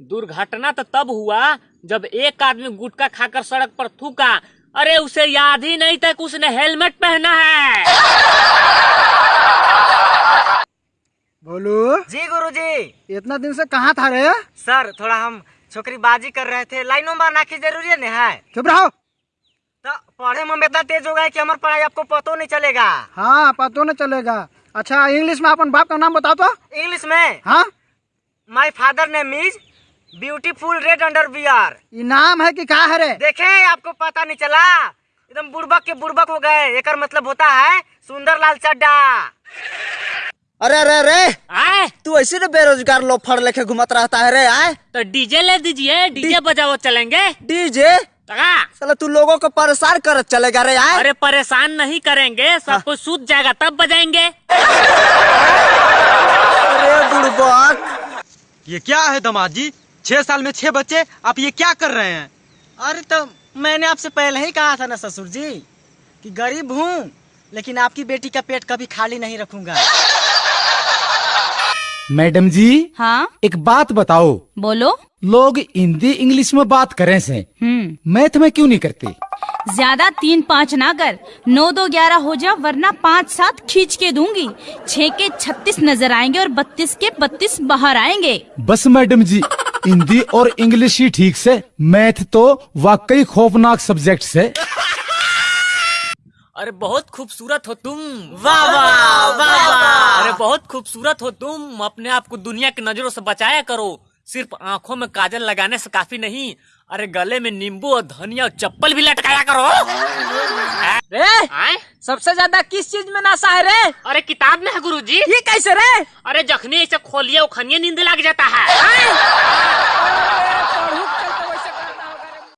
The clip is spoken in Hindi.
दुर्घटना तो तब हुआ जब एक आदमी गुटखा खाकर सड़क पर थूका। अरे उसे याद ही नहीं था कि उसने हेलमेट पहना है। बोलू? जी गुरुजी। इतना दिन से कहाँ था रे? सर थोड़ा हम छोकरी बाजी कर रहे थे। लाइनों में आना की ज़रूरी नहीं है। चुप रहो। तो पढ़े में इतना तेज हो गए कि हमारी पढ़ाई आपको पतो नहीं चलेगा। हाँ पतो नहीं चलेगा। अच्छा इंग्लिश में अपन बाप का नाम बताओ तो। इंग्लिश में? हाँ। My father name is beautiful red underwear ये नाम है कि कहा है रे? देखे आपको पता नहीं चला। एकदम बुड़बक के बुड़बक हो गए। एक मतलब होता है सुंदर लाल चड्डा अरे अरे अरे! आए। तू ऐसे ना बेरोजगार लोफड़ लेके घुमत रहता है रे आए। तो डीजे ले दीजिए डीजे बजाओ चलेंगे। डीजे? चलो तू लोगों को परेशान कर चलेगा रे आए। अरे परेशान नहीं करेंगे। सब कुछ सूझ जाएगा तब बजाएँगे। अरे बुड़बक। ये क्या है दामाद जी? छह साल में छह बच्चे आप ये क्या कर रहे हैं? अरे तो मैंने आपसे पहले ही कहा था ना ससुर जी कि गरीब हूँ लेकिन आपकी बेटी का पेट कभी खाली नहीं रखूँगा। मैडम जी हाँ? एक बात बताओ। बोलो। लोग हिंदी इंग्लिश में बात करें से। हम्म। मैथ में क्यों नहीं करते? ज़्यादा तीन पाँच ना कर नौ दो ग्यारह हो जा वरना पाँच सात खींच के दूँगी। छह के छत्तीस नज़र आएँगे और बत्तीस के बत्तीस बाहर आएँगे। बस मैडम जी हिंदी और इंग्लिश ही ठीक से। मैथ तो वाकई खौफनाक सब्जेक्ट है अरे बहुत खूबसूरत हो तुम। वाह वाह वाह वाह। अरे बहुत खूबसूरत हो तुम। अपने आप को दुनिया की नज़रों से बचाया करो। सिर्फ़ आँखों में काजल लगाने से काफ़ी नहीं अरे गले में नींबू और धनिया और चप्पल भी लटकाया करो। रे आए सबसे ज़्यादा किस चीज़ में नशा है रे? अरे किताब में है गुरुजी। ये कैसे रे? अरे जखनी ऐसे खोलिए उखनिए नींद लग जाता है।